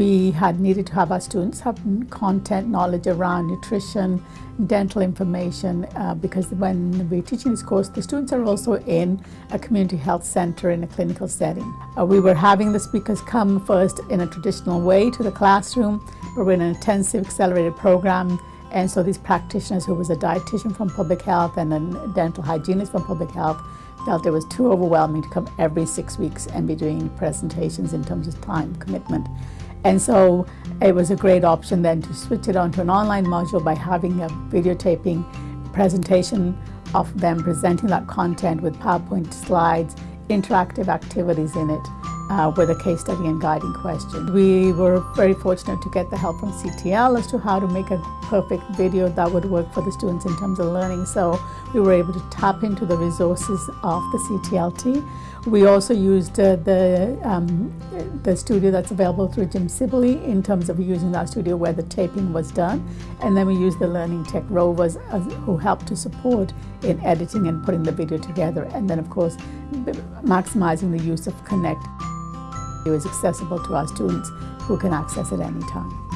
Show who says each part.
Speaker 1: we had needed to have our students have content knowledge around nutrition, dental information, uh, because when we're teaching this course, the students are also in a community health center in a clinical setting. Uh, we were having the speakers come first in a traditional way to the classroom, but we're in an intensive accelerated program and so these practitioners who was a dietitian from public health and a dental hygienist from public health felt it was too overwhelming to come every six weeks and be doing presentations in terms of time commitment. And so it was a great option then to switch it onto an online module by having a videotaping presentation of them presenting that content with PowerPoint slides, interactive activities in it uh, with a case study and guiding question. We were very fortunate to get the help from CTL as to how to make a perfect video that would work for the students in terms of learning. So we were able to tap into the resources of the CTLT. We also used uh, the, um, the studio that's available through Jim Sibley in terms of using that studio where the taping was done. And then we used the Learning Tech Rovers as, who helped to support in editing and putting the video together. And then of course, maximizing the use of Connect. It was accessible to our students who can access it anytime.